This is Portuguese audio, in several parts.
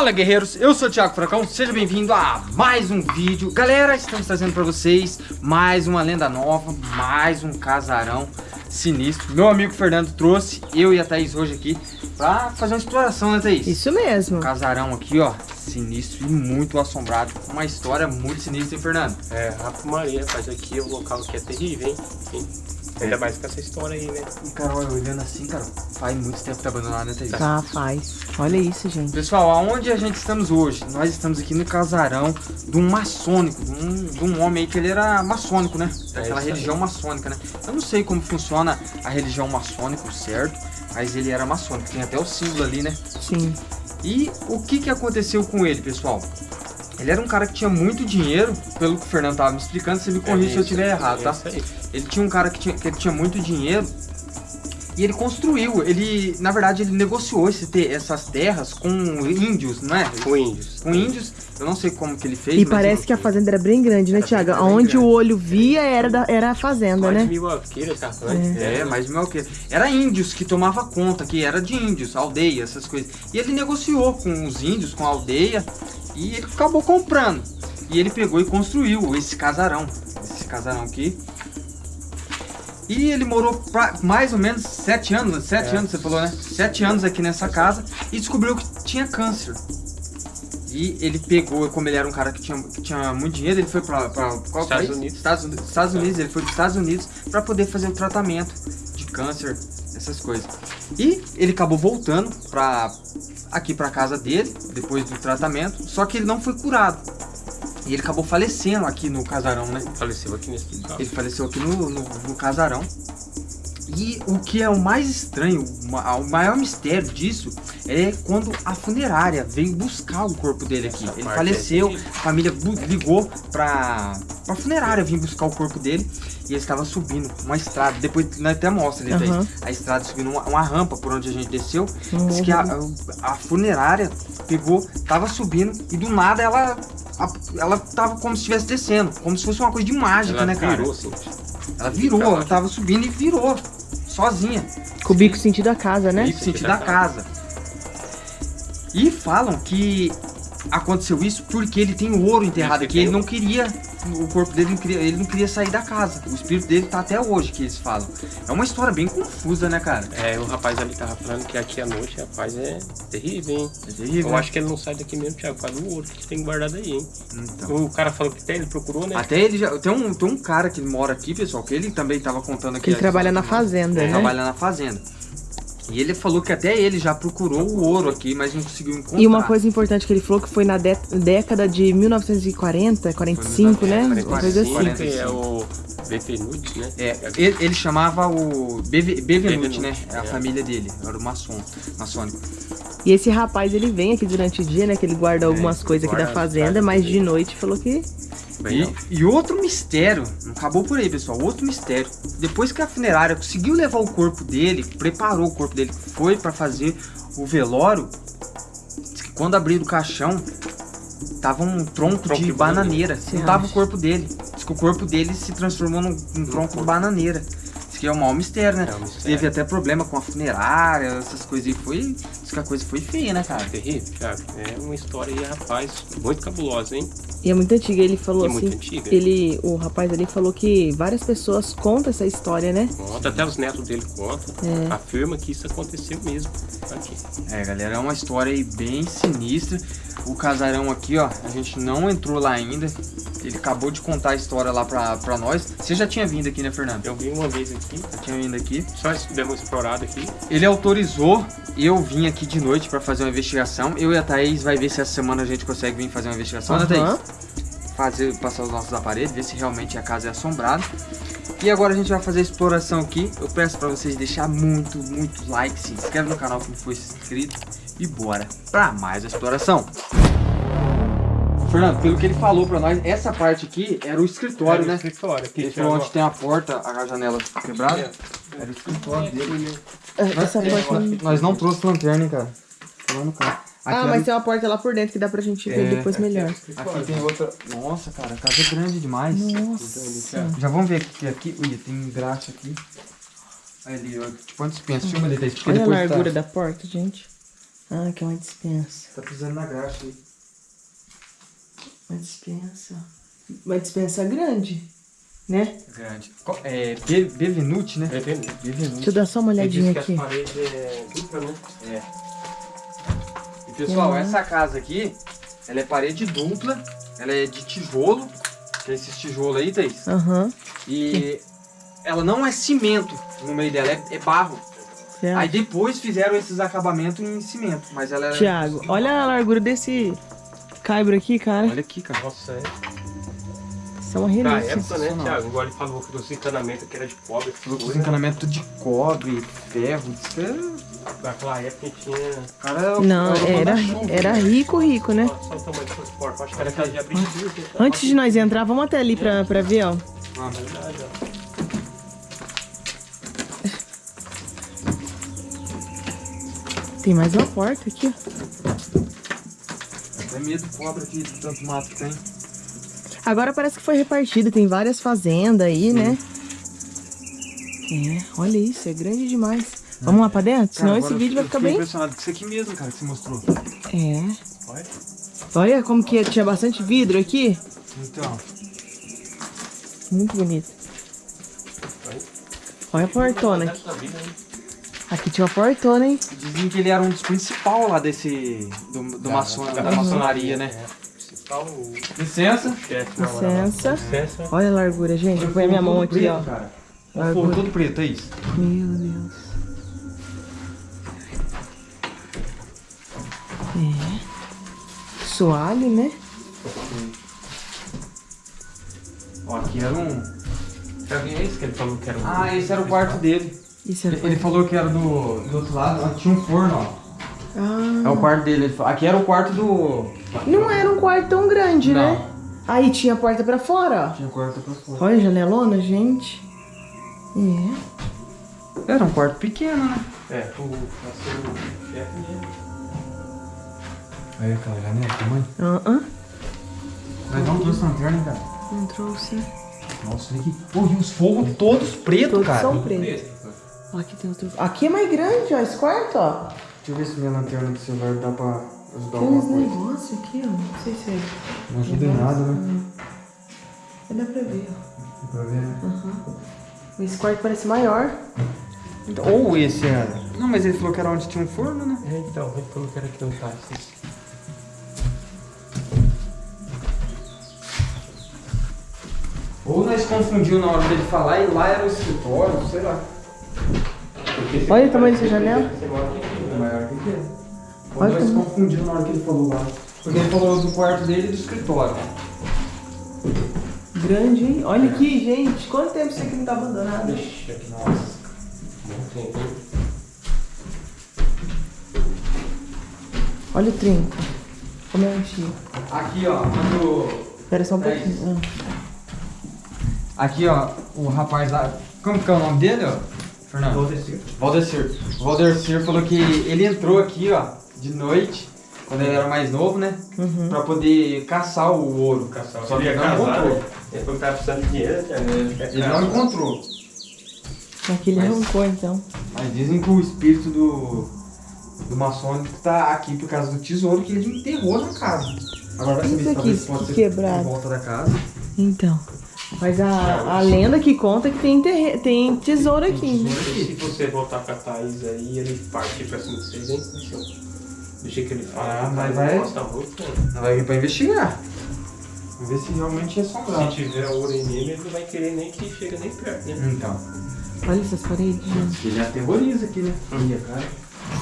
Fala guerreiros, eu sou o Thiago Fracão, seja bem-vindo a mais um vídeo Galera, estamos trazendo para vocês mais uma lenda nova, mais um casarão sinistro Meu amigo Fernando trouxe, eu e a Thaís hoje aqui Pra fazer uma exploração, né Thaís? Isso mesmo um Casarão aqui, ó, sinistro e muito assombrado Uma história muito sinistra, hein Fernando? É, Rafa Maria, rapaz, aqui o local aqui é terrível, hein? Ainda mais com essa história aí, né? E cara, olha, olhando assim, cara, faz muito tempo que tá abandonado, né Thaís? Tá, faz Olha isso, gente Pessoal, aonde a gente estamos hoje? Nós estamos aqui no casarão de um maçônico, de um, de um homem aí que ele era maçônico, né? Daquela É religião maçônica, né? Eu não sei como funciona a religião maçônica, certo? Mas ele era maçônico, tem até o símbolo ali, né? Sim E o que que aconteceu com ele, pessoal? Ele era um cara que tinha muito dinheiro, pelo que o Fernando tava me explicando, você me corrige se eu isso, estiver errado, é tá? Ele tinha um cara que tinha, que ele tinha muito dinheiro e ele construiu, ele, na verdade, ele negociou esse te- essas terras com índios, não é? Com índios. Com índios, eu não sei como que ele fez. E mas parece ele- que a fazenda era bem grande, né, bem Onde grande. o olho via era, da, era a fazenda, Mais de né? mil alqueires, tá? É, mas meu que era índios que tomava conta, que era de índios, aldeia, essas coisas. E ele negociou com os índios, com a aldeia, e ele acabou comprando. E ele pegou e construiu esse casarão, esse casarão aqui. E ele morou mais ou menos sete anos, sete É. anos você falou, né? Sete anos aqui nessa casa e descobriu que tinha câncer. E ele pegou, como ele era um cara que tinha, que tinha muito dinheiro, ele foi para qual Estados país? Unidos. Estados, Uni- Estados Unidos, ele foi para Estados Unidos para poder fazer o tratamento de câncer, essas coisas. E ele acabou voltando para aqui para casa dele depois do tratamento, só que ele não foi curado. E ele acabou falecendo aqui no casarão, né? Faleceu aqui nesse local. Ele faleceu aqui no, no, no casarão. E o que é o mais estranho, o maior mistério disso é quando a funerária veio buscar o corpo dele aqui. Essa Ele faleceu, é a família ligou pra, pra funerária vir buscar o corpo dele e ele estava subindo uma estrada. Depois nós até mostra ali, Aham. Thaís, a estrada subindo uma, uma rampa por onde a gente desceu. Um Diz que a, a funerária pegou, tava subindo e do nada ela, a- ela tava como se estivesse descendo, como se fosse uma coisa de mágica, Ela né, cara? virou, assim. Ela virou, ela tava subindo e virou. Sozinha. Com o bico sentido a casa, né? Bico sentido da casa. E falam que aconteceu isso porque ele tem ouro enterrado aqui. Ele não queria. O corpo dele não queria, ele não queria sair da casa. O espírito dele tá até hoje, que eles falam. É uma história bem confusa, né, cara? É, o rapaz ali tava falando que aqui à noite, rapaz, é terrível, hein? É terrível. Eu acho que ele não sai daqui mesmo, Thiago, por causa do ouro que tem guardado aí, hein? Então. O cara falou que até ele procurou, né? Até ele já. Tem um, tem um cara que mora aqui, pessoal, que ele também tava contando aqui. Que ele trabalha na fazenda, Ele né? trabalha na fazenda. E ele falou que até ele já procurou o ouro aqui, mas não conseguiu encontrar. E uma coisa importante que ele falou que foi na dé- década de 1940, 45, né? Uma coisa assim. 45. Que é o Betenute, né? É, ele, ele chamava o Beve- Bevenuti, né? Bevenuti, É a é. família dele, era o maçom, maçônico. E esse rapaz, ele vem aqui durante o dia, né? Que ele guarda algumas coisas aqui da fazenda, mas de noite falou que... E, e outro mistério, não acabou por aí, pessoal, outro mistério. Depois que a funerária conseguiu levar o corpo dele, preparou o corpo dele, foi pra fazer o velório, que quando abriram o caixão, tava um tronco, Tronco de de bananeira, Se não tava o corpo dele. Que o corpo dele se transformou num, num tronco de bananeira. Diz que é o maior mistério, né? É um mistério. Teve até problema com a funerária, essas coisas aí. Foi, diz que a coisa foi feia, né, cara? terrível, Thiago. É uma história aí, rapaz, muito cabulosa, hein? E é muito antiga, ele falou E assim... muito antiga. Ele, o rapaz ali falou que várias pessoas contam essa história, né? Conta, até os netos dele contam. É. Afirma que isso aconteceu mesmo aqui. É, galera, é uma história aí bem sinistra. O casarão aqui, ó, a gente não entrou lá ainda. Ele acabou de contar a história lá pra, pra nós. Você já tinha vindo aqui, né, Fernando? Eu vim uma vez aqui, Já tinha vindo aqui. só demos uma explorada aqui. Ele autorizou eu vim aqui de noite pra fazer uma investigação. Eu e a Thaís vai ver se essa semana a gente consegue vir fazer uma investigação, né, Aham. Thaís? Fazer, passar os nossos aparelhos, ver se realmente a casa é assombrada. E agora a gente vai fazer a exploração aqui. Eu peço pra vocês deixar muito, muito like, se inscreve no canal que não for inscrito. E bora pra mais a exploração. Fernando, pelo que ele falou pra nós, essa parte aqui era o escritório, né? Escritório. Aqui, Ele falou onde tem a porta, a janela quebrada. Era o escritório dele. Essa porta... não- Nós não trouxe lanterna, hein, cara. Tá lá no carro. Aqui Ah, era mas o- tem uma porta lá por dentro que dá pra gente ver É, depois melhor. Aqui tem outra. Nossa, cara, a casa é grande demais. Nossa. Já vamos ver aqui. aqui. Ui, tem graxa aqui. Aí ali, ó. Tipo, antes pensa, filma ali, Thaís, porque Olha a depois largura tá... da porta, gente. Ah, que é uma dispensa. Tá pisando na graxa aí. Uma dispensa. Uma dispensa grande, né? Grande. É, Be- Bevenuti, né? É vendo? Bevenuti. Deixa eu dar só uma olhadinha disse que aqui. as paredes é dupla, né? É. E pessoal, Uhum. essa casa aqui, ela é parede dupla, ela é de tijolo, que é esses tijolos aí, Thaís. Aham. E ela não é cimento no meio dela, é, é barro. Certo. Aí depois fizeram esses acabamentos em cimento, mas ela é... Tiago, olha a largura desse caibro aqui, cara. Olha aqui, cara. Nossa, é. Isso é uma relíquia. época, né. Thiago? Igual ele falou que os encanamentos que era de cobre. Falou que os encanamentos de cobre, ferro, que é- Naquela época tinha. cara é o- Não, é o era, manda-chuva. era rico, rico, né? Só, só o. Antes de nós entrar, vamos até ali pra, pra ver, ó. Ah, Verdade, ó. Tem mais uma porta aqui, ó. Até medo de cobra aqui, de tanto mato que tem. Agora parece que foi repartido, tem várias fazendas aí, né? É, olha isso, é grande demais. Vamos lá pra dentro? Senão Cara, esse agora vídeo vai ficar bem. impressionado com isso aqui mesmo, cara, que você mostrou. É. Olha. Olha como que tinha bastante vidro aqui. Então, Muito bonito. Olha. Olha a portona aqui. Aqui tinha uma portona, hein? dizem que ele era um dos principais lá desse... do, do maçon, da, maçonaria, né? Principal o Licença. chefe. Licença. Licença. Olha a largura, gente. Vou pôr a minha mão aqui, ó. Cara. Forro Largura. todo preto, é isso. Meu Deus. É. Soalho, né? Ó, aqui era um... Quem é esse que ele falou que era um. Ah, esse era o quarto dele. Isso é Ele, ele falou que era do, do outro lado, ó, tinha um forno, ó. Ah, É o quarto dele. Aqui era o quarto do... não era um quarto tão grande, Não. né? Aí tinha a porta pra fora, Tinha quarto pra fora. ó. Olha a janelona, gente. É. Era um quarto pequeno, né? É, o. Nasceu o chefe dele. Aí aquela janela, tamanho. Ah, ah. Mas não trouxe lanterna, hein, cara. Não trouxe. Nossa, olha aqui. Pô, e os fogos todos pretos, Todos cara. são pretos. Aqui tem outro. Aqui é mais grande, ó. Esse quarto, ó. Deixa eu ver se minha lanterna do celular dá pra ajudar Tem alguma uns coisa. negócios aqui, ó. Não sei se é. Não ajuda em nada, né? Dá pra ver, ó. Dá pra ver, né? Esse quarto parece maior. Então, ou esse era. Não, mas ele falou que era onde tinha um forno, né? É, então, ele falou que era aqui no caso. Ou nós confundiu na hora dele falar e lá era o escritório, sei lá. Olha o tamanho dessa janela. É maior que. Ou Olha nós como- confundiu na hora que ele falou lá. Porque ele falou do quarto dele e do escritório. Grande, hein? Olha aqui, gente. Quanto tempo isso aqui não tá abandonado? Ixi, aqui Nossa. não tem. hein? Olha o trinco. Como é antigo. Aqui, ó, quando. Espera só um É pouquinho. Aqui, ó, o rapaz lá. Como que é o nome dele, ó? Fernando? Valdecir. Valdecir. O Valdecir falou que ele entrou aqui, ó, de noite, quando ele era mais novo, né? Uhum. Pra poder caçar o ouro. Caçar. Só que Ele ele ia não casar, encontrou. né? Ele que tava precisando de dinheiro, Thiago. Ele não encontrou. Aqui ele Mas- arrancou, então. Mas dizem que o espírito do, do maçônico tá aqui por causa do tesouro que ele enterrou na casa. Agora vai Isso saber se talvez isso pode aqui ser quebrado. em volta da casa. Então. Mas a, a lenda que conta é que tem, terre... tem tesouro aqui, né? Se você voltar com a Thaís aí, ele partir pra cima de vocês, hein? Jeito que ele fala. Ah, ele mas vai-? Nós vai vir pra investigar. Vamos ver se realmente é Se assombrado. tiver ouro em nele, ele não vai querer nem que chegue nem perto, né? Então. Olha essas paredes. Ele aterroriza aqui, né? Olha, cara.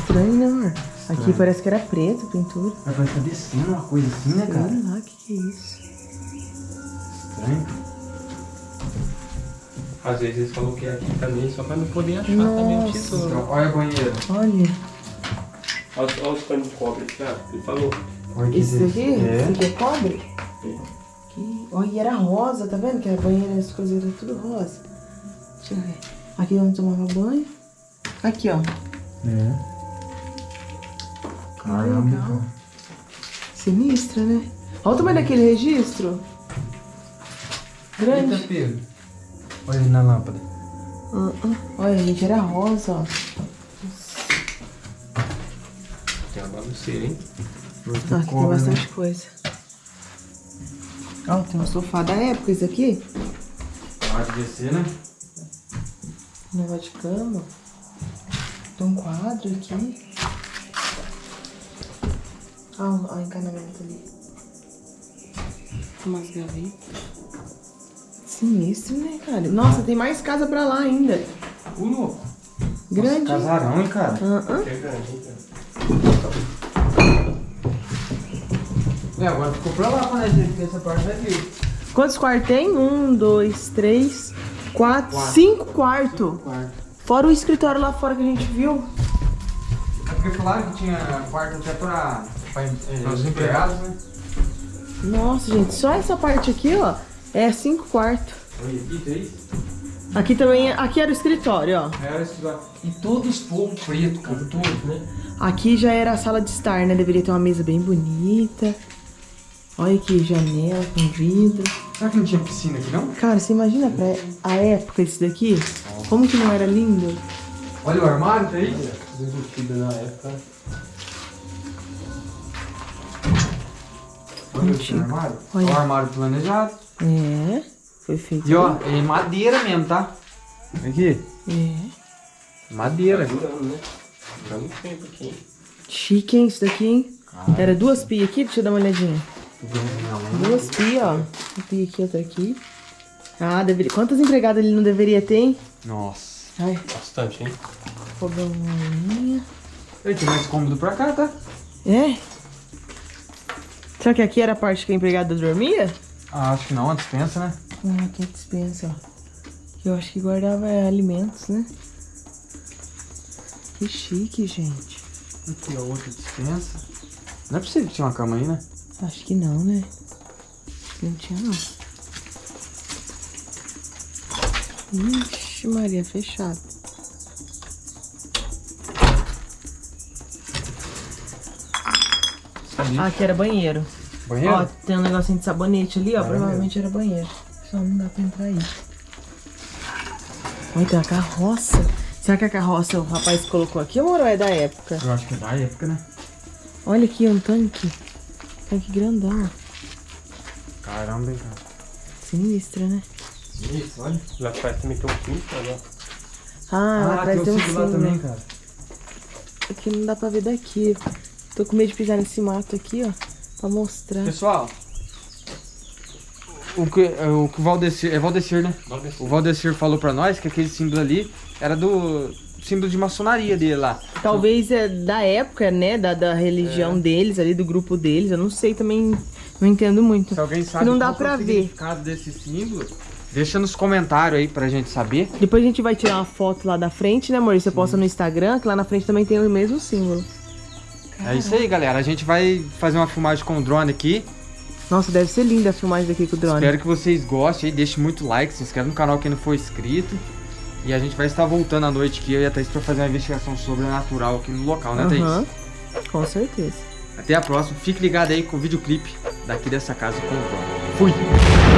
Estranho, né, amor? Aqui Estranho. parece que era preto a pintura. Mas vai estar descendo uma coisa assim, né, cara? Olha lá, o que, que é isso? Estranho. Às vezes eles falam que é aqui também, só pra não poder achar também o Nossa. tesouro. Então, olha a banheira. Olha. Olha, olha os panos de cobre, Thiago. Ele falou. Olha Esse daqui? desse- Esse É. aqui é cobre? Que... Olha, e era rosa, tá vendo? Que a banheira, as coisas eram tudo rosa. Deixa eu ver. Aqui é onde tomava banho. Aqui, ó. É. Caramba. legal. Sinistra, né? Olha o tamanho daquele registro. Grande. Eita, Pedro. Olha ele na lâmpada. Ah, ah. Olha, gente, era rosa, ó. Tem uma pulseira, hein? Muito Ah, aqui tem cobre, né? bastante coisa. Ó, tem um sofá da época, esse aqui. Pode descer, né? Um negócio de cama. Tem um quadro aqui. Ah, o o encanamento ali. Umas gavetas. Sinistro, né, cara? Nossa, tem mais casa pra lá ainda. O louco. Grande. Casarão, hein, cara? Que é grande, hein, cara? É, agora ficou pra lá pra nós ver, porque essa parte vai vir. Quantos quartos tem? Um, dois, três, quatro, Quatro. cinco quartos. Quarto. Fora o escritório lá fora que a gente viu. É porque falaram que tinha quarto até pra, pra, Pra os os empregados, né? Nossa, gente, só essa parte aqui, ó, é cinco quartos. Aqui, três. Aqui também, aqui era o escritório, ó. Era esse lugar. E todo esporro preto, cara. Todo, né? Aqui já era a sala de estar, né? Deveria ter uma mesa bem bonita. Olha aqui, janela com vidro. Será que não tinha piscina aqui, não? Cara, você imagina pra a época esse daqui? Como que não era lindo? Olha o armário, tá aí. Embutido na época. Olha Antigo. armário. Olha. Olha o armário planejado. É, foi feito. E ó, é madeira mesmo, tá? Aqui. É. Madeira. Durando, né? Durando tempo aqui? Chique, hein, isso daqui, hein? Era duas pias aqui, deixa eu dar uma olhadinha. Não, Duas pias, ó. Uma pia aqui, outra aqui. Ah, deveria... quantas empregadas ele não deveria ter, hein? Nossa. Ai, Bastante, hein? fogãozinha. Ele tem mais cômodo pra cá, tá? É? Será que aqui era a parte que a empregada dormia? Ah, acho que não, a dispensa, né? Ah, aqui é dispensa, ó. Eu acho que guardava é, alimentos, né? Que chique, gente. Aqui, ó, outra dispensa. Não é possível que tinha uma cama aí, né? Acho que não, né? Não tinha, não. Ixi, Maria, fechado. Ah, aqui era banheiro. Banheiro? Ó, tem um negocinho de sabonete ali, ó. Banheiro. Provavelmente era banheiro. Só não dá pra entrar aí. Olha, tem uma carroça. Será que a carroça o rapaz colocou aqui ou é da época? Eu acho que é da época, né? Olha aqui, um tanque. Tanque grandão. Caramba, hein, cara. Sinistra, né? Isso, olha. Lá atrás também tem um pinto, olha. Ah, lá atrás tem um lá símbolo. também, cara. Aqui não dá pra ver daqui. Tô com medo de pisar nesse mato aqui, ó. Pra mostrar. Pessoal, o que, é, o que o Valdecir, é Valdecir, né? O Valdecir falou pra nós que aquele símbolo ali era do símbolo de maçonaria dele lá. Talvez é da época, né? Da, da religião É. deles ali, do grupo deles. Eu não sei também. Não entendo muito. Se alguém sabe não dá é pra o ver. significado desse símbolo, deixa nos comentários aí pra gente saber. Depois a gente vai tirar uma foto lá da frente, né, amor? Você posta no Instagram, que lá na frente também tem o mesmo símbolo. É isso aí, galera. A gente vai fazer uma filmagem com o drone aqui. Nossa, deve ser linda a filmagem daqui com o drone. Espero que vocês gostem aí. Deixe muito like, se inscreve no canal quem não for inscrito. E a gente vai estar voltando à noite aqui, eu e a Thaís, pra fazer uma investigação sobrenatural aqui no local, né, Thaís? Aham, Com certeza. Até a próxima. Fique ligado aí com o videoclipe daqui dessa casa com o drone. Fui!